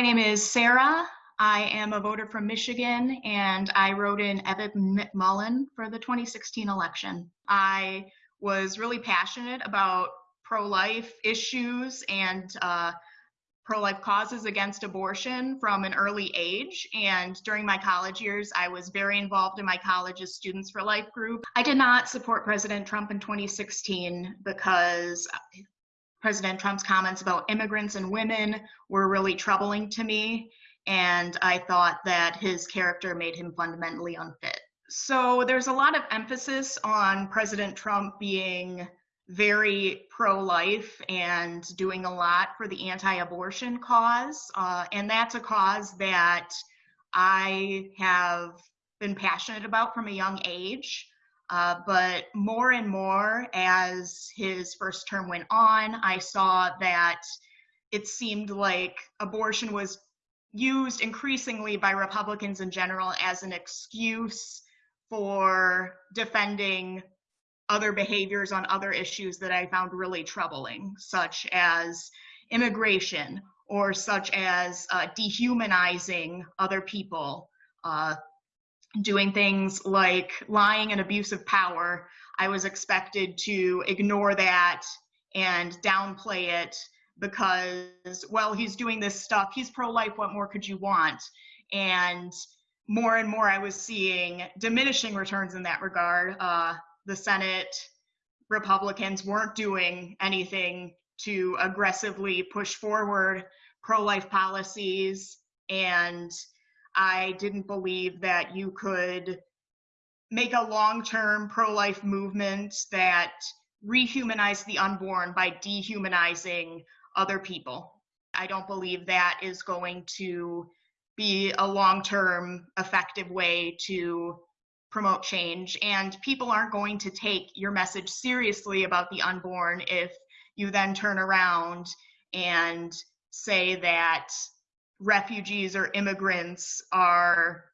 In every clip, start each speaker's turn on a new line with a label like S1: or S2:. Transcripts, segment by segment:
S1: My name is Sarah. I am a voter from Michigan and I wrote in Evan McMullin for the 2016 election. I was really passionate about pro life issues and uh, pro life causes against abortion from an early age. And during my college years, I was very involved in my college's Students for Life group. I did not support President Trump in 2016 because President Trump's comments about immigrants and women were really troubling to me, and I thought that his character made him fundamentally unfit. So there's a lot of emphasis on President Trump being very pro life and doing a lot for the anti abortion cause. Uh, and that's a cause that I have been passionate about from a young age. Uh, but more and more as his first term went on, I saw that it seemed like abortion was used increasingly by Republicans in general as an excuse for defending other behaviors on other issues that I found really troubling, such as immigration or such as uh, dehumanizing other people, uh, doing things like lying and abuse of power, I was expected to ignore that and downplay it because, well, he's doing this stuff. He's pro life. What more could you want? And more and more, I was seeing diminishing returns in that regard. Uh, the Senate Republicans weren't doing anything to aggressively push forward pro life policies and I didn't believe that you could make a long term pro life movement that rehumanized the unborn by dehumanizing other people. I don't believe that is going to be a long term effective way to promote change. And people aren't going to take your message seriously about the unborn if you then turn around and say that refugees or immigrants are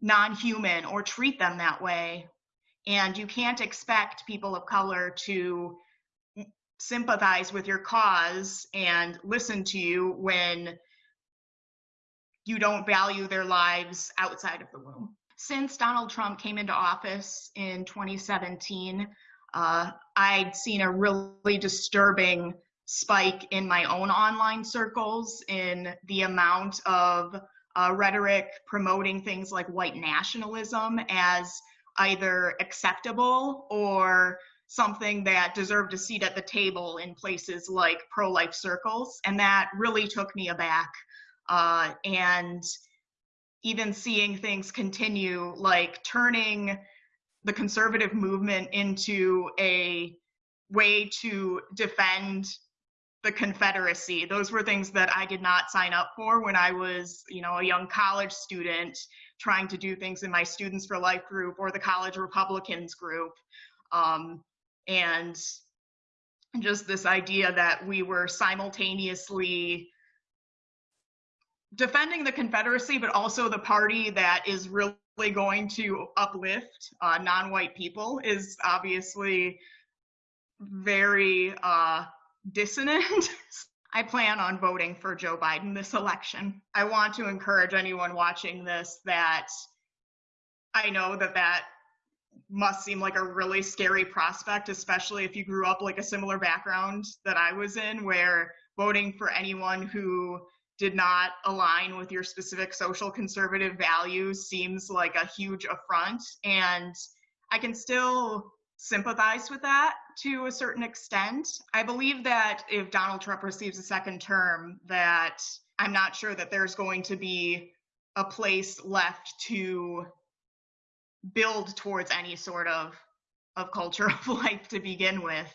S1: non human or treat them that way. And you can't expect people of color to sympathize with your cause and listen to you when you don't value their lives outside of the womb. Since Donald Trump came into office in 2017, uh, I'd seen a really disturbing spike in my own online circles in the amount of uh, rhetoric promoting things like white nationalism as either acceptable or something that deserved a seat at the table in places like pro life circles. And that really took me aback. Uh, and even seeing things continue, like turning the conservative movement into a way to defend the Confederacy. Those were things that I did not sign up for when I was, you know, a young college student trying to do things in my Students for Life group or the College Republicans group. Um, and just this idea that we were simultaneously defending the Confederacy, but also the party that is really going to uplift uh, non white people is obviously very uh, dissonant. I plan on voting for Joe Biden this election. I want to encourage anyone watching this that I know that that must seem like a really scary prospect, especially if you grew up like a similar background that I was in, where voting for anyone who did not align with your specific social conservative values seems like a huge affront. And I can still sympathize with that to a certain extent. I believe that if Donald Trump receives a second term, that I'm not sure that there's going to be a place left to build towards any sort of of culture of life to begin with.